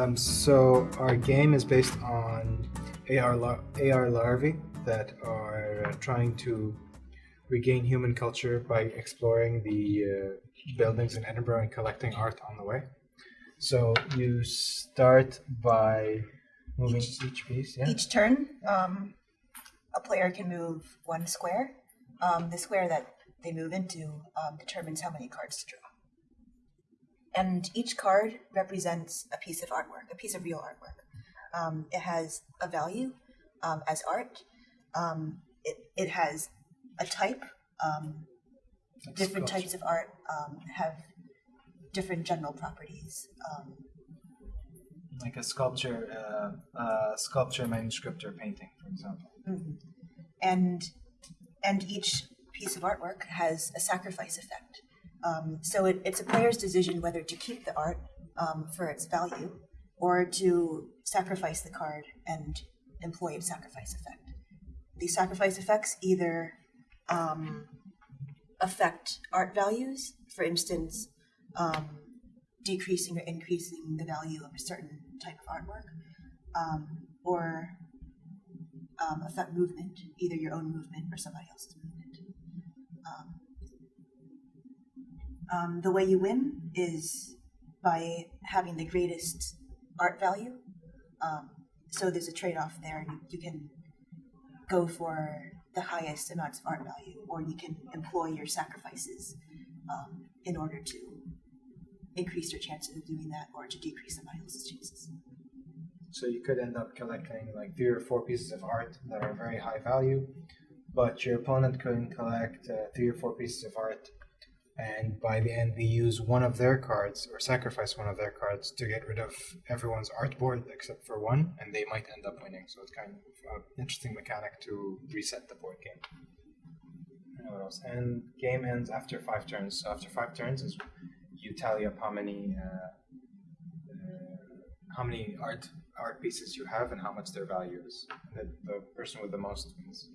Um, so our game is based on AR, lar- AR larvae that are uh, trying to regain human culture by exploring the uh, buildings in Edinburgh and collecting art on the way. So you start by moving each, piece. Yeah. Each turn, um, a player can move one square. Um, the square that they move into um, determines how many cards to draw. And each card represents a piece of artwork, a piece of real artwork. Um, it has a value um, as art. Um, it, it has a type. Um, different types of art um, have different general properties. Um, like a sculpture, uh, uh, sculpture, manuscript, or painting, for example. Mhm. And and each piece of artwork has a sacrifice effect. Um, so it, it's a player's decision whether to keep the art um, for its value or to sacrifice the card and employ a sacrifice effect. These sacrifice effects either um, affect art values, for instance, um, decreasing or increasing the value of a certain type of artwork, um, or um, affect movement, either your own movement or somebody else's movement. Um, the way you win is by having the greatest art value. Um, so there's a trade off there. You, you can go for the highest amounts of art value, or you can employ your sacrifices um, in order to increase your chances of doing that or to decrease somebody else's chances. So you could end up collecting like three or four pieces of art that are very high value, but your opponent couldn't collect uh, three or four pieces of art, and by the end they use one of their cards or sacrifice one of their cards to get rid of everyone's art board except for one, and they might end up winning. So it's kind of an interesting mechanic to reset the board game. And game ends after five turns. So after five turns is you tally up how many. Uh, uh, how many art art pieces you have and how much their value is. And the, the person with the most wins.